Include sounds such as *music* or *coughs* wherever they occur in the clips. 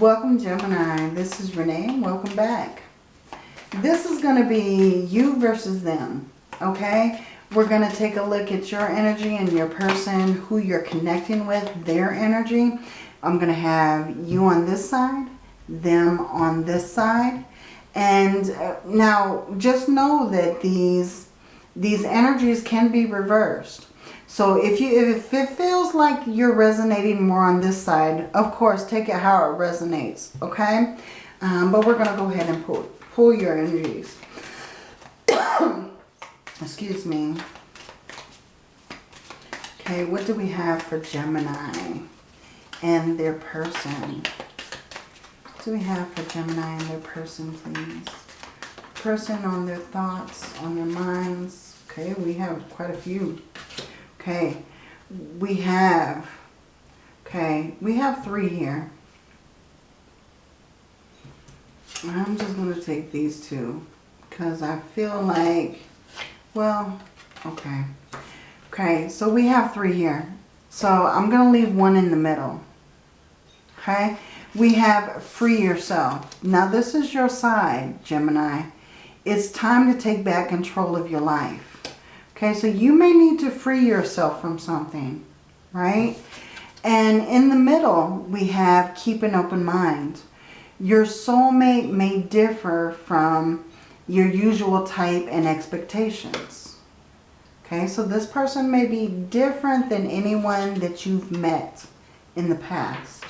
Welcome Gemini. This is Renee. Welcome back. This is going to be you versus them. Okay? We're going to take a look at your energy and your person, who you're connecting with, their energy. I'm going to have you on this side, them on this side. And uh, now just know that these, these energies can be reversed. So if you if it feels like you're resonating more on this side, of course, take it how it resonates, okay? Um, but we're going to go ahead and pull, pull your energies. *coughs* Excuse me. Okay, what do we have for Gemini and their person? What do we have for Gemini and their person, please? Person on their thoughts, on their minds. Okay, we have quite a few. Okay, we have, okay, we have three here. I'm just going to take these two because I feel like, well, okay. Okay, so we have three here. So I'm going to leave one in the middle. Okay, we have free yourself. Now this is your side, Gemini. It's time to take back control of your life. Okay, so you may need to free yourself from something, right? And in the middle, we have keep an open mind. Your soulmate may differ from your usual type and expectations. Okay, so this person may be different than anyone that you've met in the past,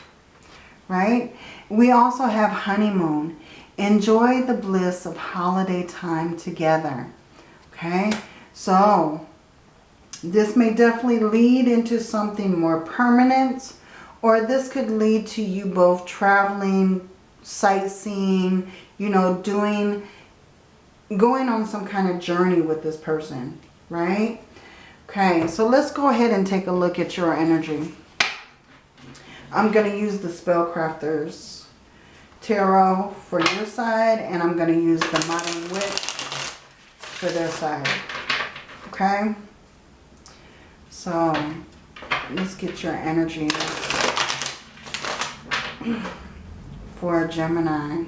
right? We also have honeymoon. Enjoy the bliss of holiday time together, okay? So this may definitely lead into something more permanent or this could lead to you both traveling, sightseeing, you know, doing, going on some kind of journey with this person, right? Okay, so let's go ahead and take a look at your energy. I'm going to use the Spellcrafters Tarot for your side and I'm going to use the Modern Witch for their side okay? So let's get your energy for Gemini.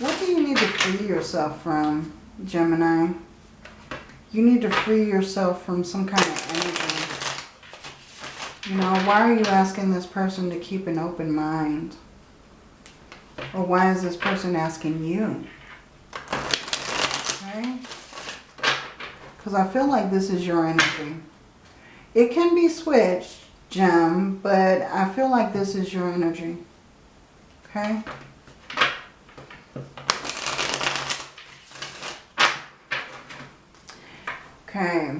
What do you need to free yourself from, Gemini? You need to free yourself from some kind of energy. You know, why are you asking this person to keep an open mind? Or why is this person asking you? Because I feel like this is your energy. It can be switched, Gem, but I feel like this is your energy. Okay? Okay.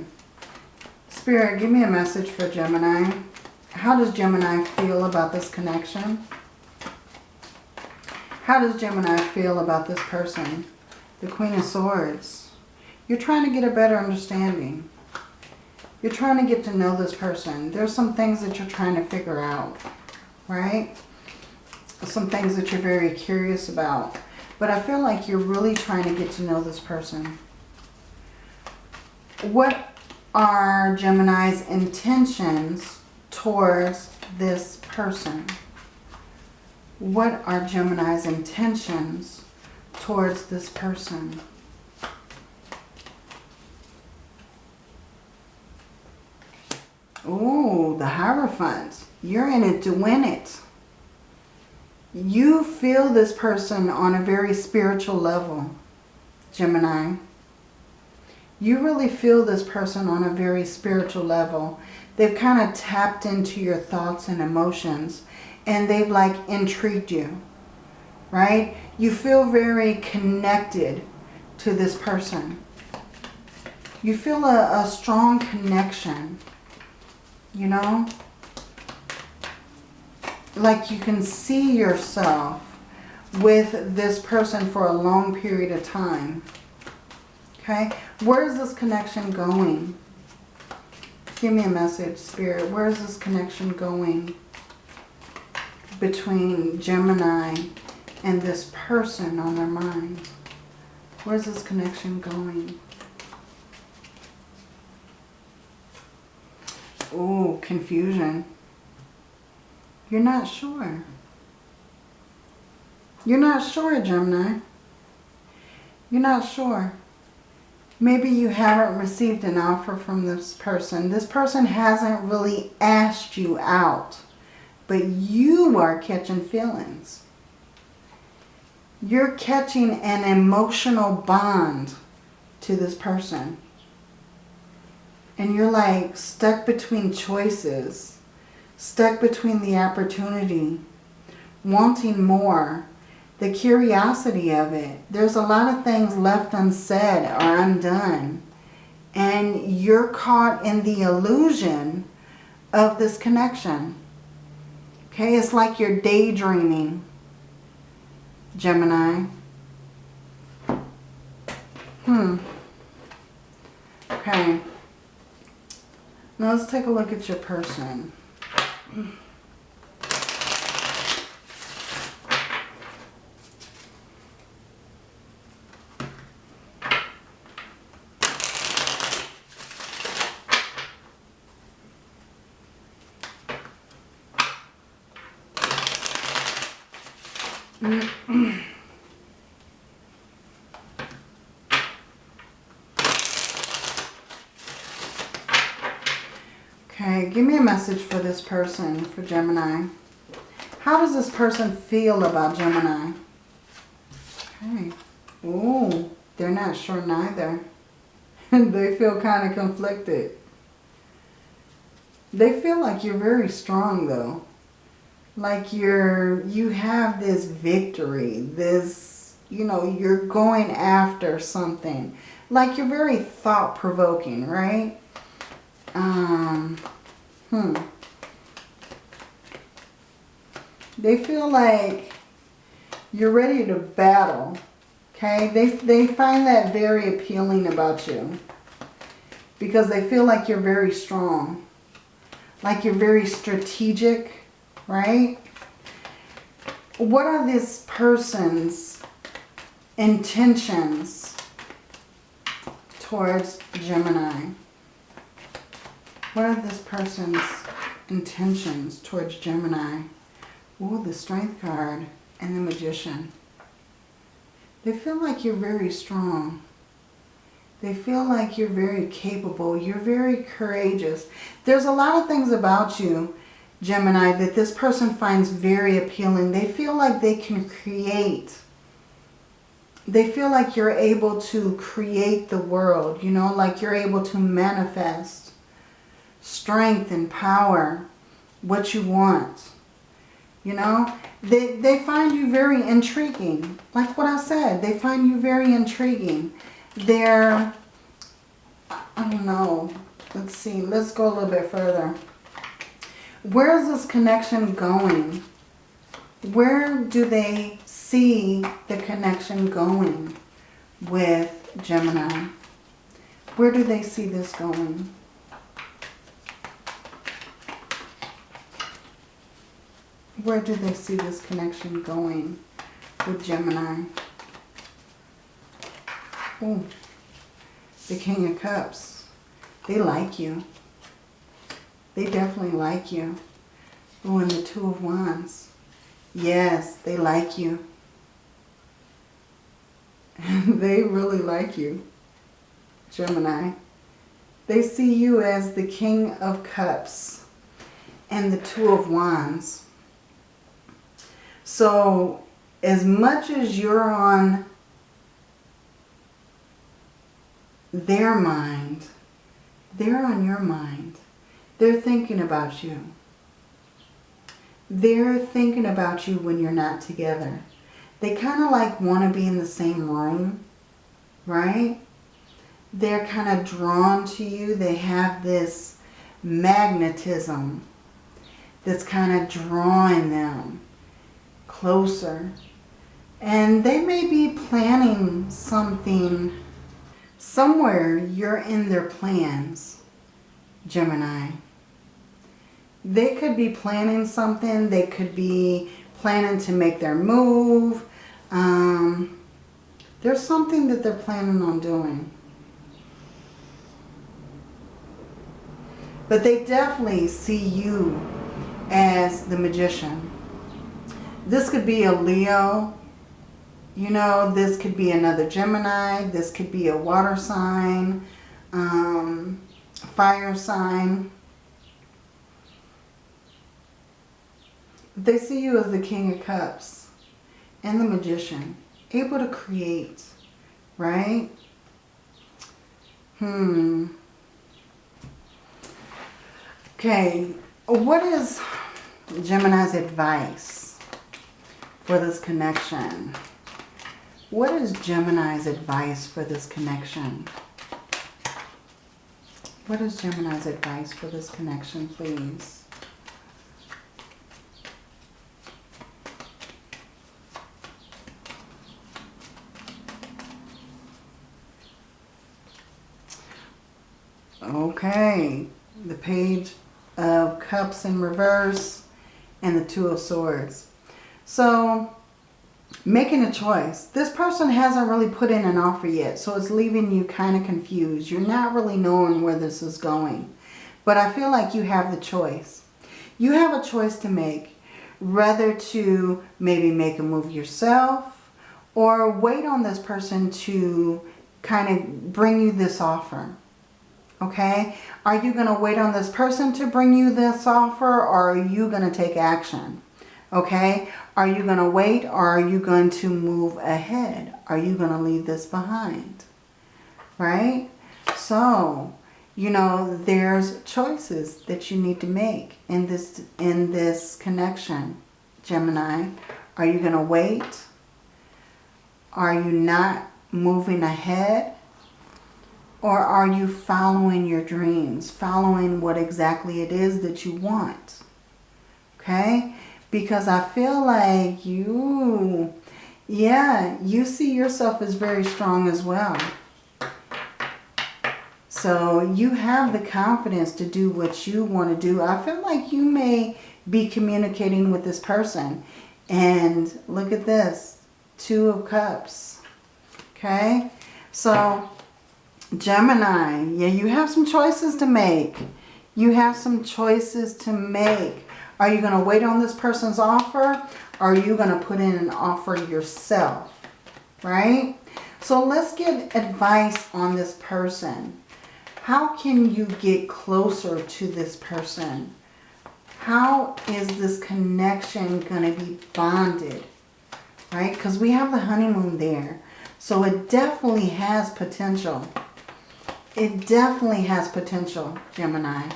Spirit, give me a message for Gemini. How does Gemini feel about this connection? How does Gemini feel about this person? The Queen of Swords. You're trying to get a better understanding. You're trying to get to know this person. There's some things that you're trying to figure out, right? Some things that you're very curious about. But I feel like you're really trying to get to know this person. What are Gemini's intentions towards this person? What are Gemini's intentions towards this person? Oh, the Hierophant. You're in it to win it. You feel this person on a very spiritual level, Gemini. You really feel this person on a very spiritual level. They've kind of tapped into your thoughts and emotions and they've like intrigued you, right? You feel very connected to this person. You feel a, a strong connection you know? Like you can see yourself with this person for a long period of time. Okay? Where is this connection going? Give me a message, Spirit. Where is this connection going between Gemini and this person on their mind? Where's this connection going? Oh, confusion. You're not sure. You're not sure, Gemini. You're not sure. Maybe you haven't received an offer from this person. This person hasn't really asked you out. But you are catching feelings. You're catching an emotional bond to this person. And you're like stuck between choices. Stuck between the opportunity. Wanting more the curiosity of it. There's a lot of things left unsaid or undone. And you're caught in the illusion of this connection. Okay, it's like you're daydreaming, Gemini. Hmm. Okay. Now let's take a look at your person. okay, give me a message for this person, for Gemini. How does this person feel about Gemini? Okay. Ooh, they're not sure neither. *laughs* they feel kind of conflicted. They feel like you're very strong though like you're you have this victory this you know you're going after something like you're very thought-provoking right um hmm they feel like you're ready to battle okay they they find that very appealing about you because they feel like you're very strong like you're very strategic right? What are this person's intentions towards Gemini? What are this person's intentions towards Gemini? Ooh, the Strength card and the Magician. They feel like you're very strong. They feel like you're very capable. You're very courageous. There's a lot of things about you Gemini, that this person finds very appealing. They feel like they can create. They feel like you're able to create the world, you know, like you're able to manifest strength and power, what you want. You know, they, they find you very intriguing. Like what I said, they find you very intriguing. They're, I don't know, let's see, let's go a little bit further. Where is this connection going? Where do they see the connection going with Gemini? Where do they see this going? Where do they see this connection going with Gemini? Oh, the King of Cups. They like you. They definitely like you. Oh, and the Two of Wands. Yes, they like you. *laughs* they really like you, Gemini. They see you as the King of Cups and the Two of Wands. So, as much as you're on their mind, they're on your mind. They're thinking about you. They're thinking about you when you're not together. They kind of like want to be in the same room, right? They're kind of drawn to you. They have this magnetism that's kind of drawing them closer. And they may be planning something somewhere you're in their plans, Gemini. They could be planning something. They could be planning to make their move. Um, there's something that they're planning on doing. But they definitely see you as the magician. This could be a Leo. You know, this could be another Gemini. This could be a water sign, um, fire sign. They see you as the King of Cups and the Magician. Able to create, right? Hmm. Okay, what is Gemini's advice for this connection? What is Gemini's advice for this connection? What is Gemini's advice for this connection, please? Okay, the page of cups in reverse and the two of swords. So making a choice. This person hasn't really put in an offer yet, so it's leaving you kind of confused. You're not really knowing where this is going. But I feel like you have the choice. You have a choice to make, whether to maybe make a move yourself or wait on this person to kind of bring you this offer. Okay? Are you going to wait on this person to bring you this offer or are you going to take action? Okay? Are you going to wait or are you going to move ahead? Are you going to leave this behind? Right? So, you know, there's choices that you need to make in this, in this connection, Gemini. Are you going to wait? Are you not moving ahead? Or are you following your dreams? Following what exactly it is that you want? Okay? Because I feel like you, yeah, you see yourself as very strong as well. So you have the confidence to do what you want to do. I feel like you may be communicating with this person. And look at this. Two of Cups. Okay? So Gemini, yeah, you have some choices to make. You have some choices to make. Are you going to wait on this person's offer? Are you going to put in an offer yourself? Right? So let's get advice on this person. How can you get closer to this person? How is this connection going to be bonded? Right? Because we have the honeymoon there. So it definitely has potential. It definitely has potential, Gemini.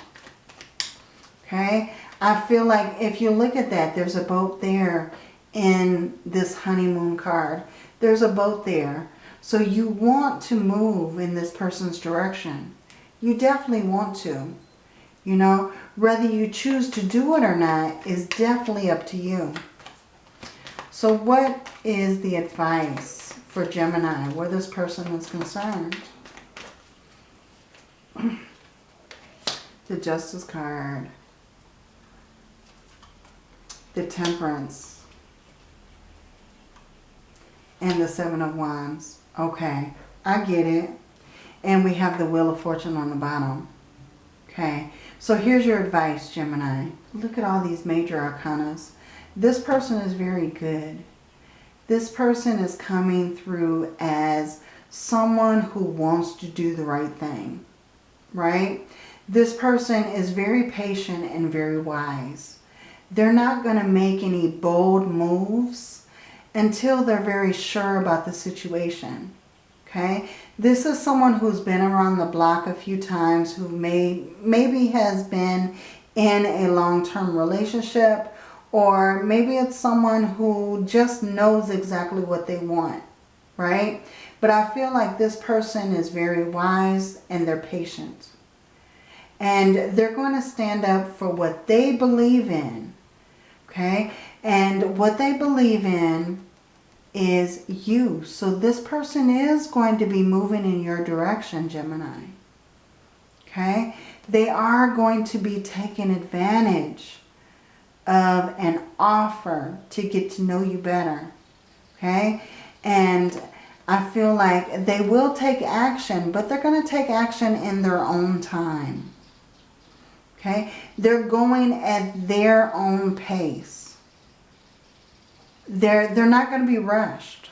Okay? I feel like if you look at that, there's a boat there in this honeymoon card. There's a boat there. So you want to move in this person's direction. You definitely want to. You know, whether you choose to do it or not is definitely up to you. So what is the advice for Gemini where this person is concerned? *clears throat* the Justice card. The Temperance. And the Seven of Wands. Okay, I get it. And we have the Wheel of Fortune on the bottom. Okay, so here's your advice, Gemini. Look at all these major arcanas. This person is very good. This person is coming through as someone who wants to do the right thing right? This person is very patient and very wise. They're not going to make any bold moves until they're very sure about the situation. Okay, this is someone who's been around the block a few times, who may maybe has been in a long-term relationship, or maybe it's someone who just knows exactly what they want, right? But I feel like this person is very wise and they're patient. And they're going to stand up for what they believe in. Okay? And what they believe in is you. So this person is going to be moving in your direction, Gemini. Okay? They are going to be taking advantage of an offer to get to know you better. Okay? And I feel like they will take action, but they're going to take action in their own time. Okay? They're going at their own pace. They're, they're not going to be rushed.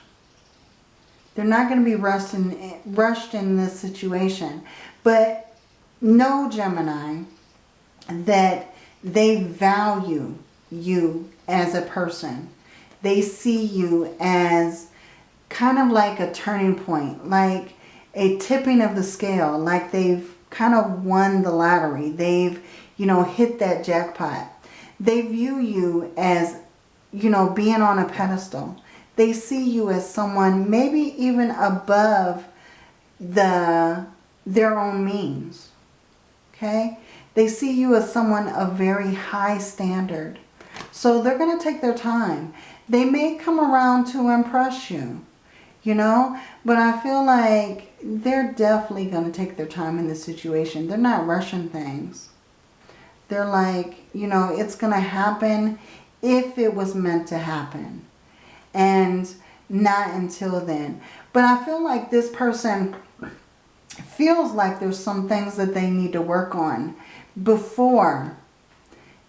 They're not going to be rushed in, rushed in this situation. But know, Gemini, that they value you as a person. They see you as kind of like a turning point, like a tipping of the scale, like they've kind of won the lottery. They've, you know, hit that jackpot. They view you as, you know, being on a pedestal. They see you as someone maybe even above the their own means. Okay? They see you as someone of very high standard. So they're going to take their time. They may come around to impress you, you know, but I feel like they're definitely going to take their time in this situation. They're not rushing things. They're like, you know, it's going to happen if it was meant to happen. And not until then. But I feel like this person feels like there's some things that they need to work on before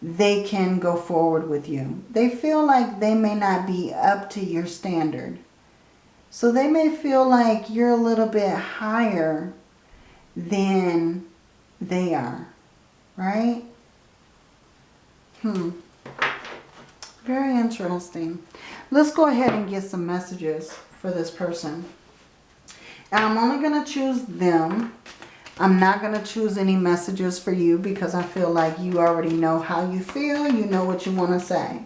they can go forward with you. They feel like they may not be up to your standard. So they may feel like you're a little bit higher than they are. Right? Hmm. Very interesting. Let's go ahead and get some messages for this person. And I'm only going to choose them. I'm not going to choose any messages for you because I feel like you already know how you feel. You know what you want to say.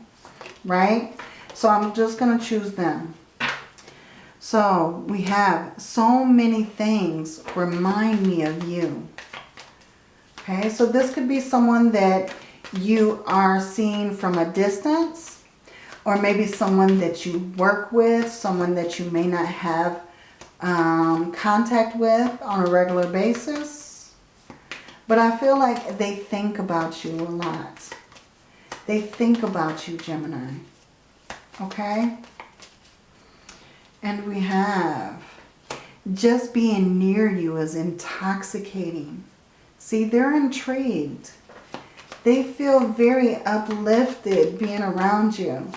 Right? So I'm just going to choose them. So we have so many things remind me of you. Okay, so this could be someone that you are seen from a distance or maybe someone that you work with, someone that you may not have um, contact with on a regular basis. But I feel like they think about you a lot. They think about you, Gemini. Okay? And we have just being near you is intoxicating. See, they're intrigued. They feel very uplifted being around you.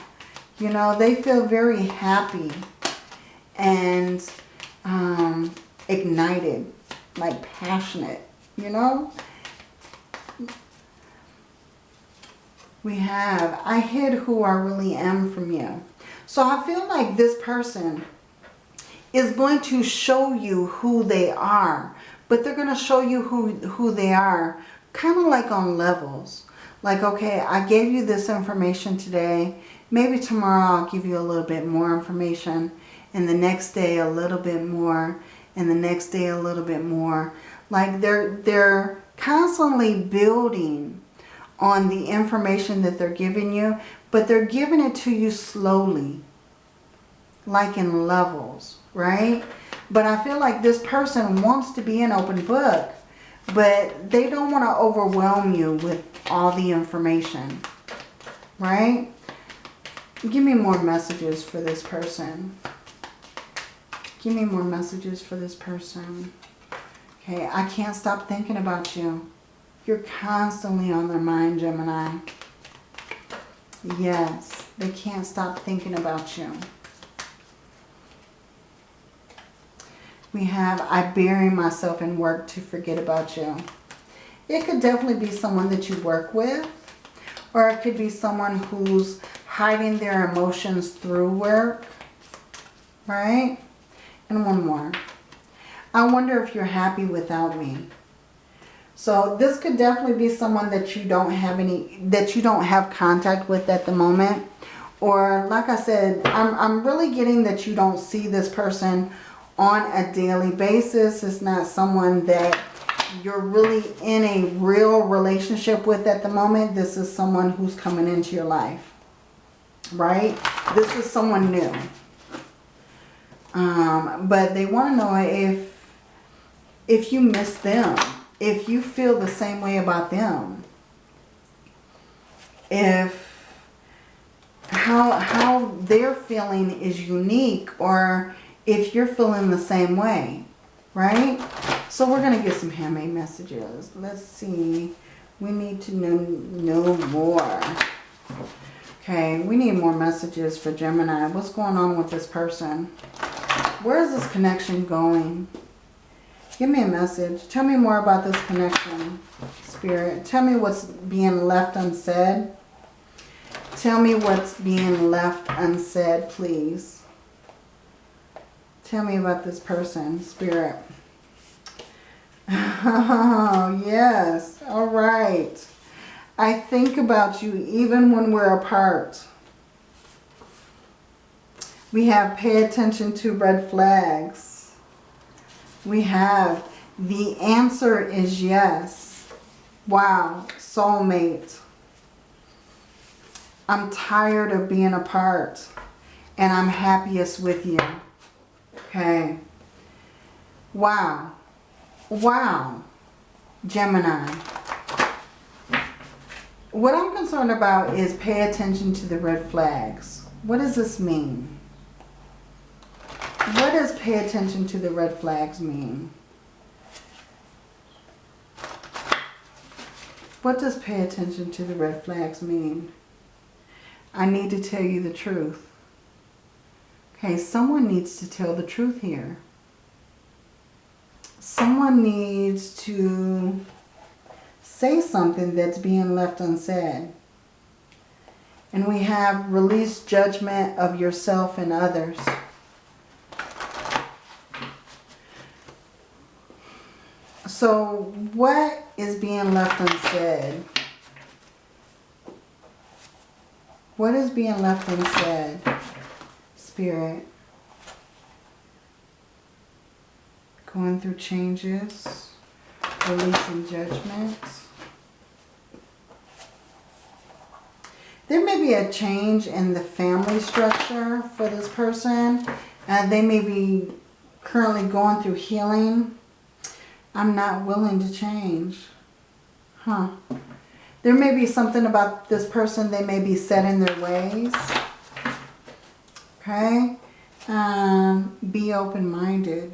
You know, they feel very happy and um, ignited, like passionate, you know. We have, I hid who I really am from you. So I feel like this person is going to show you who they are. But they're going to show you who, who they are kind of like on levels. Like, okay, I gave you this information today. Maybe tomorrow I'll give you a little bit more information. And the next day a little bit more. And the next day a little bit more. Like they're, they're constantly building on the information that they're giving you. But they're giving it to you slowly. Like in levels, right? But I feel like this person wants to be an open book. But they don't want to overwhelm you with all the information. Right? Give me more messages for this person. Give me more messages for this person. Okay, I can't stop thinking about you. You're constantly on their mind, Gemini. Yes, they can't stop thinking about you. We have, I bury myself in work to forget about you. It could definitely be someone that you work with. Or it could be someone who's hiding their emotions through work. Right? And one more. I wonder if you're happy without me. So this could definitely be someone that you don't have any, that you don't have contact with at the moment. Or like I said, I'm, I'm really getting that you don't see this person on a daily basis. It's not someone that you're really in a real relationship with at the moment. This is someone who's coming into your life. Right? This is someone new. Um, but they want to know if if you miss them. If you feel the same way about them. If how how they're feeling is unique or if you're feeling the same way, right? So we're going to get some handmade messages. Let's see We need to know, know more. Okay, we need more messages for Gemini. What's going on with this person? Where is this connection going? Give me a message. Tell me more about this connection, Spirit. Tell me what's being left unsaid. Tell me what's being left unsaid, please. Tell me about this person, Spirit. Oh, yes. All right. I think about you even when we're apart. We have pay attention to red flags. We have the answer is yes. Wow, soulmate. I'm tired of being apart and I'm happiest with you. Okay. Wow. Wow. Gemini. What I'm concerned about is pay attention to the red flags. What does this mean? What does pay attention to the red flags mean? What does pay attention to the red flags mean? I need to tell you the truth. Okay, someone needs to tell the truth here. Someone needs to say something that's being left unsaid. And we have release judgment of yourself and others. So what is being left unsaid? What is being left unsaid, Spirit? Going through changes, releasing judgment. There may be a change in the family structure for this person. Uh, they may be currently going through healing. I'm not willing to change. Huh. There may be something about this person. They may be set in their ways. Okay. Um, be open-minded.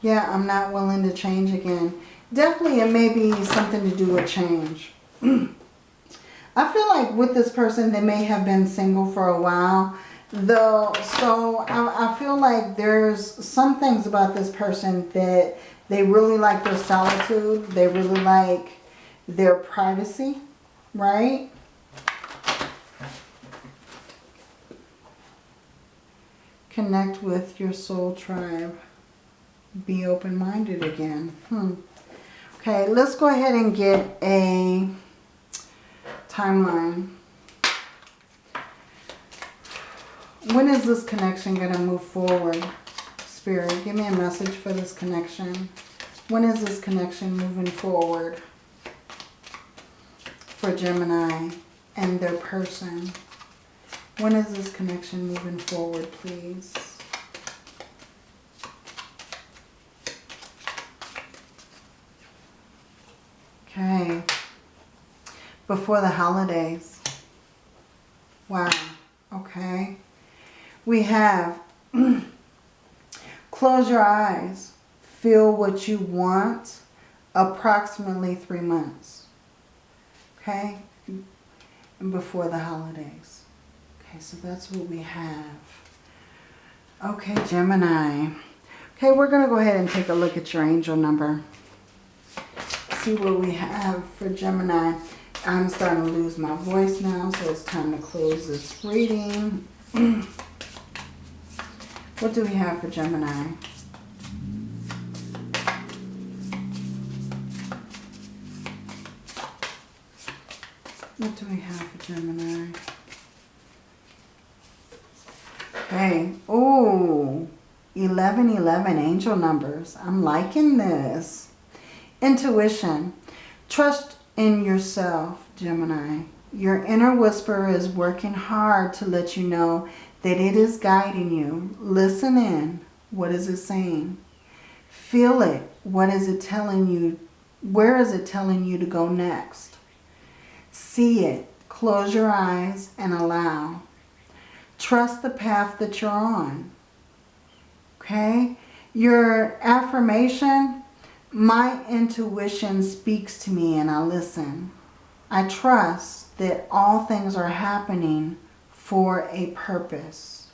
Yeah, I'm not willing to change again. Definitely it may be something to do with change. *clears throat* I feel like with this person, they may have been single for a while. Though, so I, I feel like there's some things about this person that they really like their solitude. They really like their privacy, right? Connect with your soul tribe. Be open-minded again. Hmm. Okay, let's go ahead and get a timeline. When is this connection going to move forward? Spirit, give me a message for this connection. When is this connection moving forward for Gemini and their person? When is this connection moving forward, please? Okay before the holidays. Wow. Okay. We have *clears throat* close your eyes. Feel what you want. Approximately three months. Okay. Before the holidays. Okay, so that's what we have. Okay, Gemini. Okay, we're going to go ahead and take a look at your angel number. See what we have for Gemini. I'm starting to lose my voice now, so it's time to close this reading. *clears throat* what do we have for Gemini? What do we have for Gemini? Okay. Oh, 1111 angel numbers. I'm liking this. Intuition. Trust in yourself, Gemini. Your inner whisper is working hard to let you know that it is guiding you. Listen in. What is it saying? Feel it. What is it telling you? Where is it telling you to go next? See it. Close your eyes and allow. Trust the path that you're on. Okay? Your affirmation my intuition speaks to me and I listen. I trust that all things are happening for a purpose.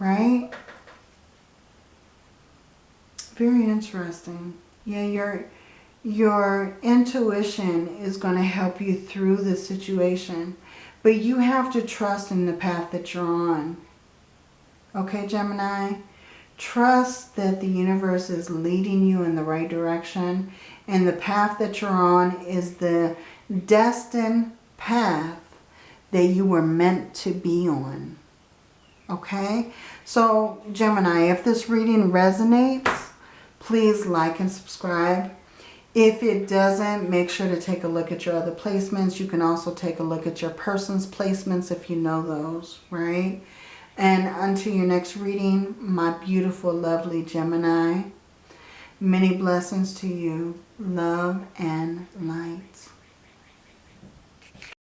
Right? Very interesting. Yeah, your, your intuition is going to help you through the situation. But you have to trust in the path that you're on. Okay, Gemini? Trust that the universe is leading you in the right direction. And the path that you're on is the destined path that you were meant to be on. Okay? So, Gemini, if this reading resonates, please like and subscribe. If it doesn't, make sure to take a look at your other placements. You can also take a look at your person's placements if you know those, right? And until your next reading, my beautiful, lovely Gemini, many blessings to you. Love and light.